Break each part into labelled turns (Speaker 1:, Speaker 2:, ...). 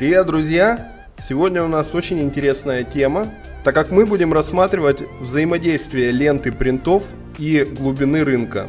Speaker 1: Привет, друзья! Сегодня у нас очень интересная тема, так как мы будем рассматривать взаимодействие ленты принтов и глубины рынка.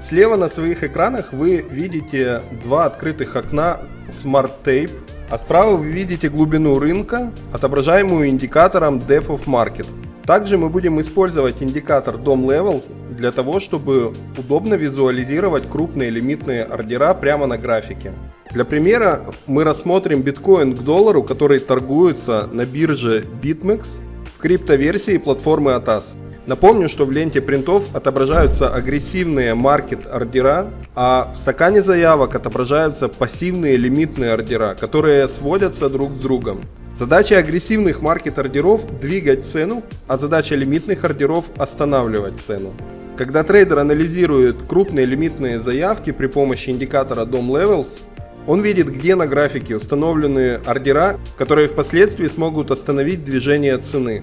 Speaker 1: Слева на своих экранах вы видите два открытых окна Smart Tape, а справа вы видите глубину рынка, отображаемую индикатором Depth of Market. Также мы будем использовать индикатор DOM Levels для того, чтобы удобно визуализировать крупные лимитные ордера прямо на графике. Для примера мы рассмотрим биткоин к доллару, который торгуется на бирже BitMEX в криптоверсии платформы ATAS. Напомню, что в ленте принтов отображаются агрессивные маркет ордера, а в стакане заявок отображаются пассивные лимитные ордера, которые сводятся друг с другом. Задача агрессивных маркет-ордеров – двигать цену, а задача лимитных ордеров – останавливать цену. Когда трейдер анализирует крупные лимитные заявки при помощи индикатора DOM Levels, он видит, где на графике установлены ордера, которые впоследствии смогут остановить движение цены.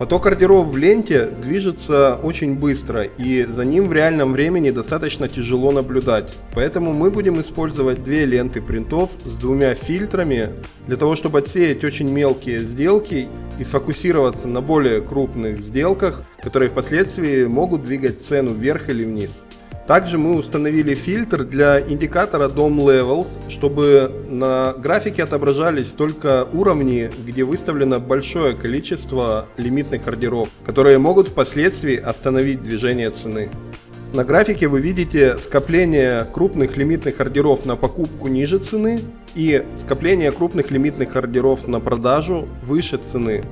Speaker 1: Поток ордеров в ленте движется очень быстро и за ним в реальном времени достаточно тяжело наблюдать. Поэтому мы будем использовать две ленты принтов с двумя фильтрами для того, чтобы отсеять очень мелкие сделки и сфокусироваться на более крупных сделках, которые впоследствии могут двигать цену вверх или вниз. Также мы установили фильтр для индикатора DOM Levels, чтобы на графике отображались только уровни, где выставлено большое количество лимитных ордеров, которые могут впоследствии остановить движение цены. На графике вы видите скопление крупных лимитных ордеров на покупку ниже цены и скопление крупных лимитных ордеров на продажу выше цены.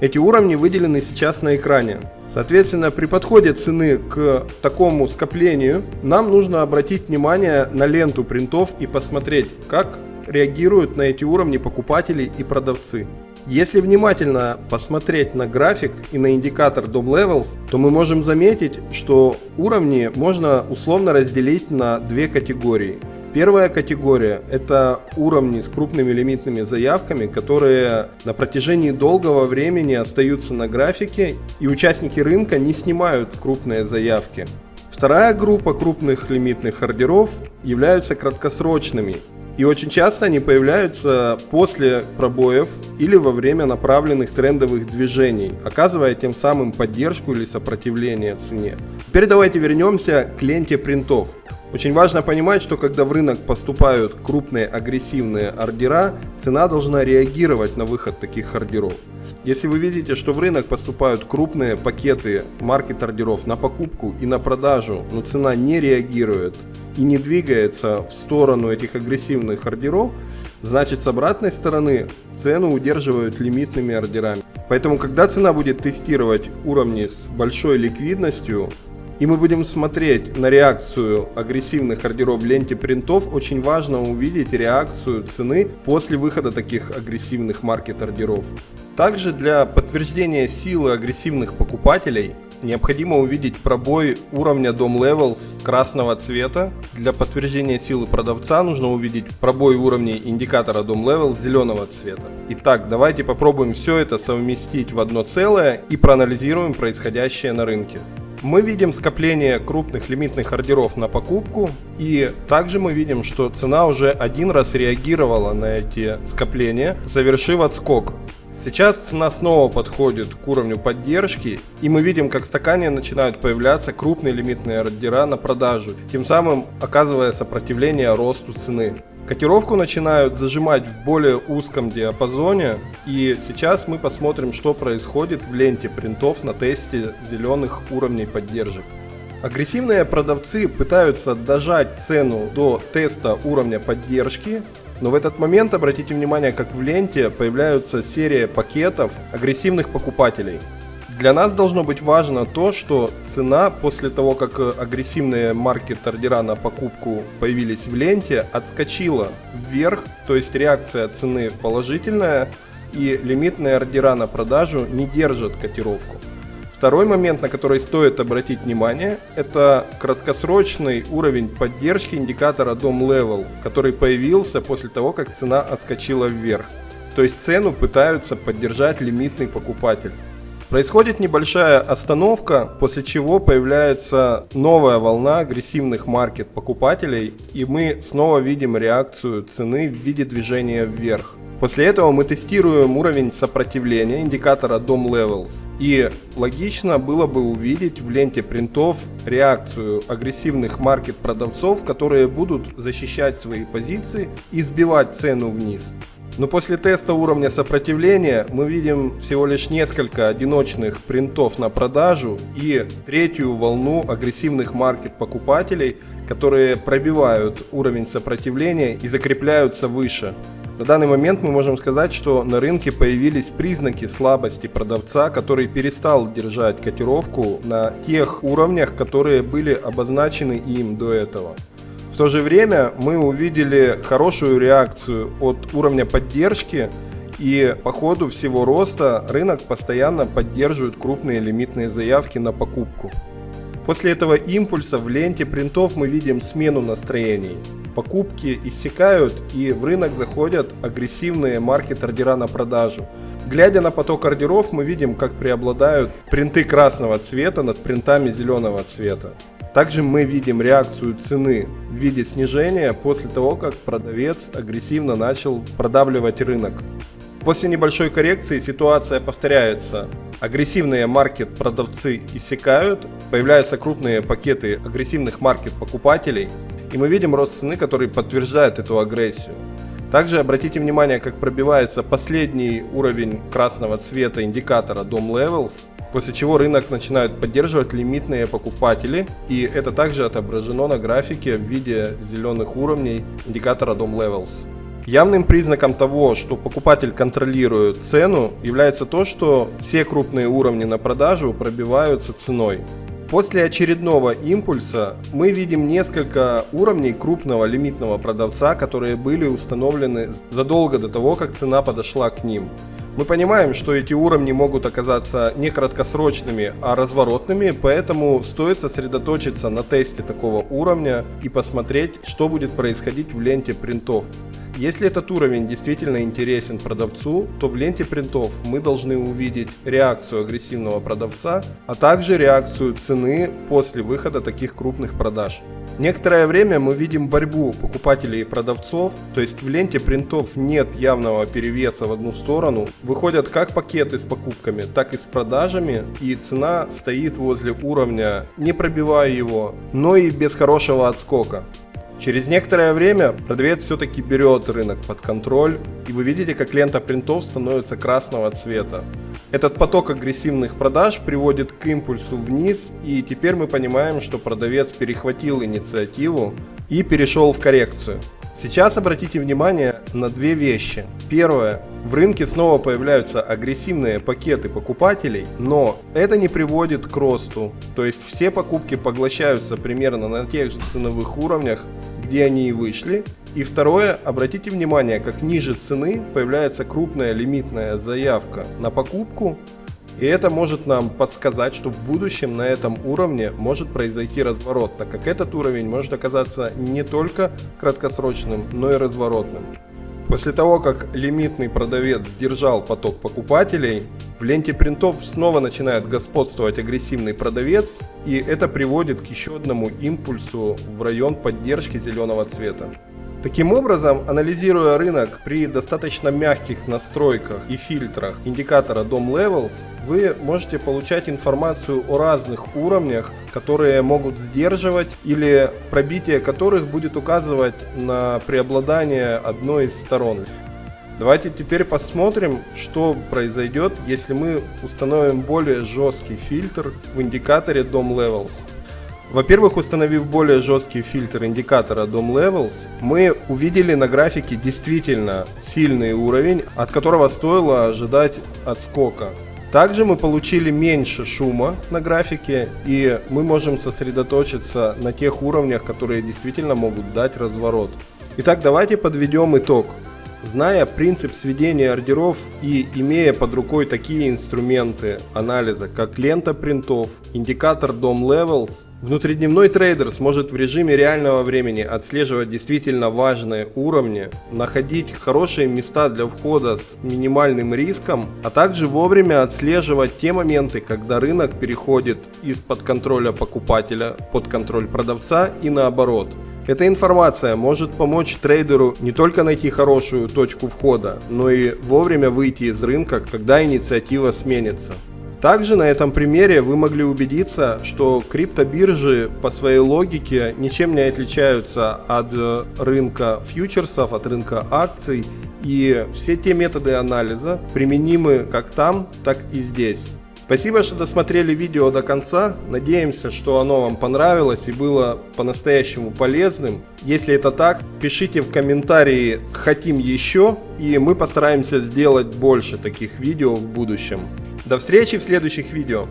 Speaker 1: Эти уровни выделены сейчас на экране. Соответственно, при подходе цены к такому скоплению нам нужно обратить внимание на ленту принтов и посмотреть, как реагируют на эти уровни покупатели и продавцы. Если внимательно посмотреть на график и на индикатор DOM Levels, то мы можем заметить, что уровни можно условно разделить на две категории – Первая категория – это уровни с крупными лимитными заявками, которые на протяжении долгого времени остаются на графике, и участники рынка не снимают крупные заявки. Вторая группа крупных лимитных ордеров являются краткосрочными, и очень часто они появляются после пробоев или во время направленных трендовых движений, оказывая тем самым поддержку или сопротивление цене. Теперь давайте вернемся к ленте принтов. Очень важно понимать, что когда в рынок поступают крупные агрессивные ордера, цена должна реагировать на выход таких ордеров. Если вы видите, что в рынок поступают крупные пакеты маркет-ордеров на покупку и на продажу, но цена не реагирует и не двигается в сторону этих агрессивных ордеров, значит с обратной стороны цену удерживают лимитными ордерами. Поэтому когда цена будет тестировать уровни с большой ликвидностью, и мы будем смотреть на реакцию агрессивных ордеров в ленте принтов, очень важно увидеть реакцию цены после выхода таких агрессивных маркет-ордеров. Также для подтверждения силы агрессивных покупателей необходимо увидеть пробой уровня DOM Levels красного цвета. Для подтверждения силы продавца нужно увидеть пробой уровней индикатора DOM Levels зеленого цвета. Итак, давайте попробуем все это совместить в одно целое и проанализируем происходящее на рынке мы видим скопление крупных лимитных ордеров на покупку, и также мы видим, что цена уже один раз реагировала на эти скопления, завершив отскок. Сейчас цена снова подходит к уровню поддержки, и мы видим, как в стакане начинают появляться крупные лимитные ордера на продажу, тем самым оказывая сопротивление росту цены. Котировку начинают зажимать в более узком диапазоне. И сейчас мы посмотрим, что происходит в ленте принтов на тесте зеленых уровней поддержек. Агрессивные продавцы пытаются дожать цену до теста уровня поддержки, но в этот момент обратите внимание, как в ленте появляются серия пакетов агрессивных покупателей. Для нас должно быть важно то, что цена после того, как э, агрессивные маркет-ордера на покупку появились в ленте, отскочила вверх, то есть реакция цены положительная, и лимитные ордера на продажу не держат котировку. Второй момент, на который стоит обратить внимание, это краткосрочный уровень поддержки индикатора DOM Level, который появился после того, как цена отскочила вверх. То есть цену пытаются поддержать лимитный покупатель. Происходит небольшая остановка, после чего появляется новая волна агрессивных маркет покупателей, и мы снова видим реакцию цены в виде движения вверх. После этого мы тестируем уровень сопротивления индикатора DOM Levels. И логично было бы увидеть в ленте принтов реакцию агрессивных маркет продавцов, которые будут защищать свои позиции и сбивать цену вниз. Но после теста уровня сопротивления мы видим всего лишь несколько одиночных принтов на продажу и третью волну агрессивных маркет покупателей, которые пробивают уровень сопротивления и закрепляются выше. На данный момент мы можем сказать, что на рынке появились признаки слабости продавца, который перестал держать котировку на тех уровнях, которые были обозначены им до этого. В то же время мы увидели хорошую реакцию от уровня поддержки и по ходу всего роста рынок постоянно поддерживает крупные лимитные заявки на покупку. После этого импульса в ленте принтов мы видим смену настроений. Покупки иссякают и в рынок заходят агрессивные маркет-ордера на продажу. Глядя на поток ордеров, мы видим, как преобладают принты красного цвета над принтами зеленого цвета. Также мы видим реакцию цены в виде снижения после того, как продавец агрессивно начал продавливать рынок. После небольшой коррекции ситуация повторяется. Агрессивные маркет-продавцы иссякают, появляются крупные пакеты агрессивных маркет-покупателей, и мы видим рост цены, который подтверждает эту агрессию. Также обратите внимание, как пробивается последний уровень красного цвета индикатора DOM Levels – после чего рынок начинает поддерживать лимитные покупатели, и это также отображено на графике в виде зеленых уровней индикатора DOM Levels. Явным признаком того, что покупатель контролирует цену, является то, что все крупные уровни на продажу пробиваются ценой. После очередного импульса мы видим несколько уровней крупного лимитного продавца, которые были установлены задолго до того, как цена подошла к ним. Мы понимаем, что эти уровни могут оказаться не краткосрочными, а разворотными, поэтому стоит сосредоточиться на тесте такого уровня и посмотреть, что будет происходить в ленте принтов. Если этот уровень действительно интересен продавцу, то в ленте принтов мы должны увидеть реакцию агрессивного продавца, а также реакцию цены после выхода таких крупных продаж. Некоторое время мы видим борьбу покупателей и продавцов, то есть в ленте принтов нет явного перевеса в одну сторону. Выходят как пакеты с покупками, так и с продажами, и цена стоит возле уровня, не пробивая его, но и без хорошего отскока. Через некоторое время продавец все-таки берет рынок под контроль, и вы видите, как лента принтов становится красного цвета. Этот поток агрессивных продаж приводит к импульсу вниз, и теперь мы понимаем, что продавец перехватил инициативу и перешел в коррекцию. Сейчас обратите внимание на две вещи. Первое. В рынке снова появляются агрессивные пакеты покупателей, но это не приводит к росту. То есть все покупки поглощаются примерно на тех же ценовых уровнях, где они и вышли. И второе, обратите внимание, как ниже цены появляется крупная лимитная заявка на покупку, и это может нам подсказать, что в будущем на этом уровне может произойти разворот, так как этот уровень может оказаться не только краткосрочным, но и разворотным. После того, как лимитный продавец сдержал поток покупателей, в ленте принтов снова начинает господствовать агрессивный продавец, и это приводит к еще одному импульсу в район поддержки зеленого цвета. Таким образом, анализируя рынок при достаточно мягких настройках и фильтрах индикатора DOM Levels, вы можете получать информацию о разных уровнях, которые могут сдерживать или пробитие которых будет указывать на преобладание одной из сторон. Давайте теперь посмотрим, что произойдет, если мы установим более жесткий фильтр в индикаторе DOM Levels. Во-первых, установив более жесткий фильтр индикатора DOM Levels, мы увидели на графике действительно сильный уровень, от которого стоило ожидать отскока. Также мы получили меньше шума на графике, и мы можем сосредоточиться на тех уровнях, которые действительно могут дать разворот. Итак, давайте подведем итог. Зная принцип сведения ордеров и имея под рукой такие инструменты анализа, как лента принтов, индикатор DOM Levels, внутридневной трейдер сможет в режиме реального времени отслеживать действительно важные уровни, находить хорошие места для входа с минимальным риском, а также вовремя отслеживать те моменты, когда рынок переходит из-под контроля покупателя под контроль продавца и наоборот – Эта информация может помочь трейдеру не только найти хорошую точку входа, но и вовремя выйти из рынка, когда инициатива сменится. Также на этом примере вы могли убедиться, что криптобиржи по своей логике ничем не отличаются от э, рынка фьючерсов, от рынка акций, и все те методы анализа применимы как там, так и здесь. Спасибо, что досмотрели видео до конца. Надеемся, что оно вам понравилось и было по-настоящему полезным. Если это так, пишите в комментарии «хотим еще» и мы постараемся сделать больше таких видео в будущем. До встречи в следующих видео.